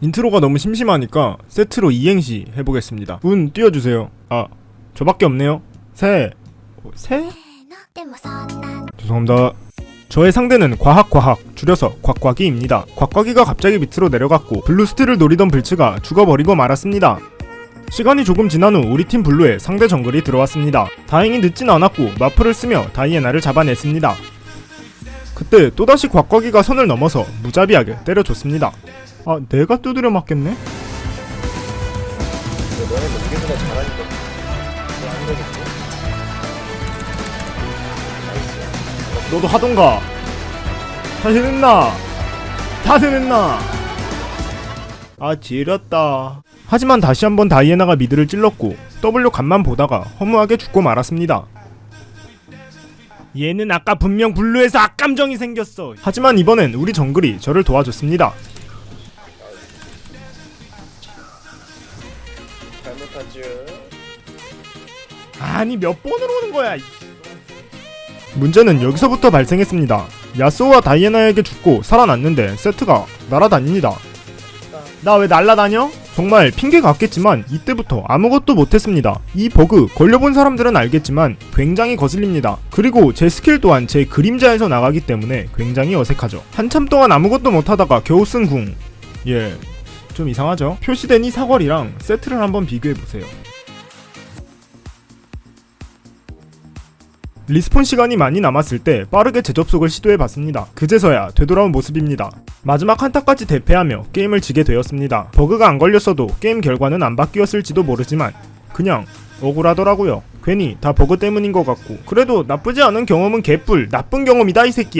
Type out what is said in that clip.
인트로가 너무 심심하니까 세트로 이행시 해보겠습니다. 운 띄워주세요. 아 저밖에 없네요. 세. 어, 세? 죄송합니다. 저의 상대는 과학과학 줄여서 곽과기입니다. 곽과기가 갑자기 밑으로 내려갔고 블루스틸을 노리던 블츠가 죽어버리고 말았습니다. 시간이 조금 지난 후 우리 팀 블루에 상대 정글이 들어왔습니다. 다행히 늦진 않았고 맞플을 쓰며 다이애나를 잡아냈습니다. 그때 또다시 곽곽이가 선을 넘어서 무자비하게 때려줬습니다. 아, 내가 두드려 맞겠네? 너도 하던가. 다시 냈나? 다시 냈나? 아 지렸다. 하지만 다시 한번 다이애나가 미드를 찔렀고 W 간만 보다가 허무하게 죽고 말았습니다. 얘는 아까 분명 블루에서 악감정이 생겼어. 하지만 이번엔 우리 정글이 저를 도와줬습니다. 잘못하죠 아니 몇 번으로 오는 거야? 이- 문제는 여기서부터 발생했습니다. 야스오와 다이애나에게 죽고 살아났는데 세트가 날아다닙니다. 나 왜 날아다녀? 정말 핑계 같겠지만 이때부터 아무것도 못했습니다. 이 버그 걸려본 사람들은 알겠지만 굉장히 거슬립니다. 그리고 제 스킬 또한 제 그림자에서 나가기 때문에 굉장히 어색하죠. 한참 동안 아무것도 못하다가 겨우 쓴 궁. 예, 좀 이상하죠? 표시된 이 사거리랑 세트를 한번 비교해보세요. respawn 시간이 많이 남았을 때 빠르게 재접속을 시도해봤습니다. 그제서야 되돌아온 모습입니다. 마지막 한타까지 대패하며 게임을 지게 되었습니다. 버그가 안 걸렸어도 게임 결과는 안 바뀌었을지도 모르지만 그냥 억울하더라고요. 괜히 다 버그 때문인 것 같고 그래도 나쁘지 않은 경험은 개뿔 나쁜 경험이다 이 새끼